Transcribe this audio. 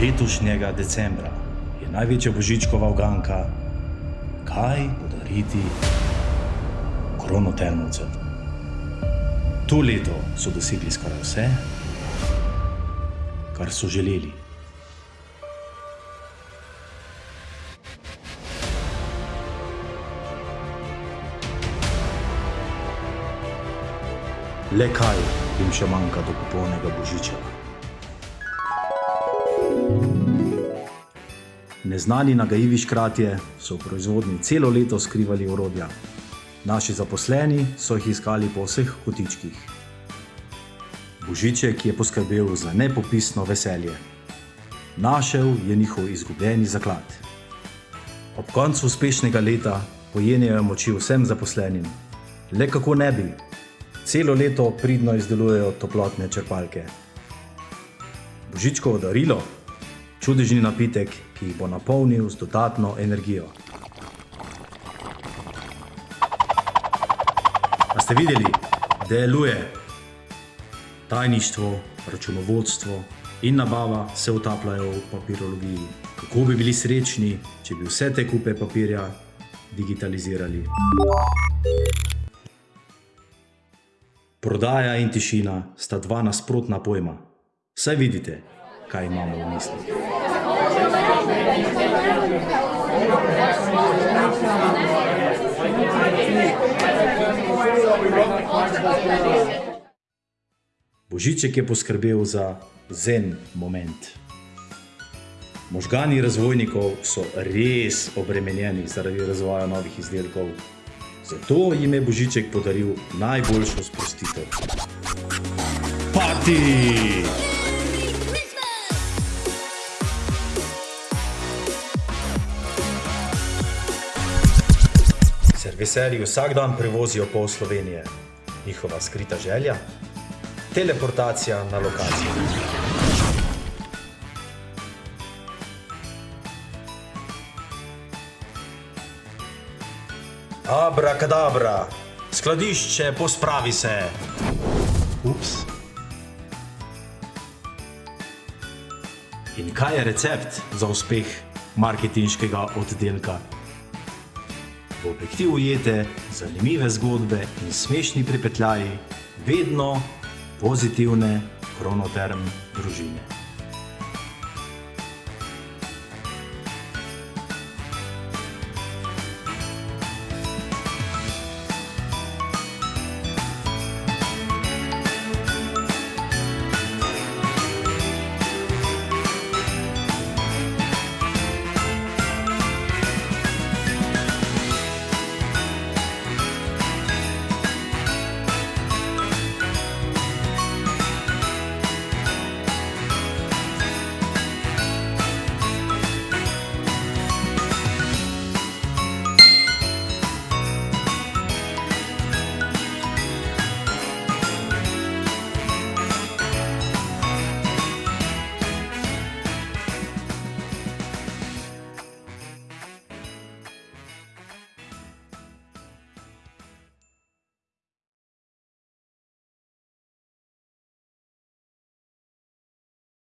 letošnjega decembra je največja božičkova uganka, kaj podariti kronotermovcem. To leto so dosegli skoraj vse, kar so želeli. Le kaj jim še manjka do popolnega božiča? Neznani nagajivi škratje so v proizvodnji celo leto skrivali orodja. Naši zaposleni so jih iskali po vseh kotičkih. Božiček je poskrbel za nepopisno veselje. Našel je njihov izgubljeni zaklad. Ob koncu uspešnega leta pojenjajo moči vsem zaposlenim. Le kako ne bi? Celo leto pridno izdelujejo toplotne črpalke. Božičkovo darilo? Čudežni napitek, ki jih bo napolnil z dodatno energijo. A ste videli? Deluje! Tajništvo, računovodstvo in nabava se utapljajo v papirologiji. Kako bi bili srečni, če bi vse te kupe papirja digitalizirali? Prodaja in tišina sta dva nasprotna pojma. Saj vidite, kaj imamo v mislih. Božiček je poskrbel za zen moment. Možgani razvojnikov so res obremenjeni zaradi razvoja novih izdelkov. Zato jim je Božiček podaril najboljšo sprostitev. Parti! Serviserji vsak dan prevozijo pol Slovenije. Njihova skrita želja? Teleportacija na lokacijo. Abrakadabra, skladišče, pospravi se. Ups. In kaj je recept za uspeh marketinškega oddelka? V objektiv ujete zanimive zgodbe in smešni pripetljaji, vedno pozitivne kronoterm družine.